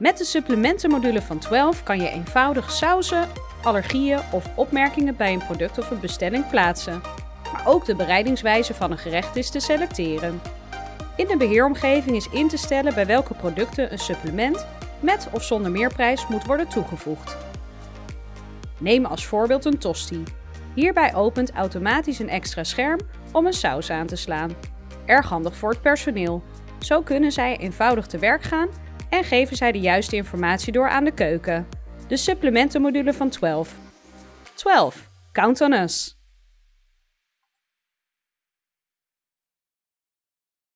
Met de supplementenmodule van 12 kan je eenvoudig sauzen, allergieën of opmerkingen bij een product of een bestelling plaatsen. Maar ook de bereidingswijze van een gerecht is te selecteren. In de beheeromgeving is in te stellen bij welke producten een supplement met of zonder meerprijs moet worden toegevoegd. Neem als voorbeeld een tosti. Hierbij opent automatisch een extra scherm om een saus aan te slaan. Erg handig voor het personeel. Zo kunnen zij eenvoudig te werk gaan en geven zij de juiste informatie door aan de keuken. De supplementenmodule van 12. 12. Count on us!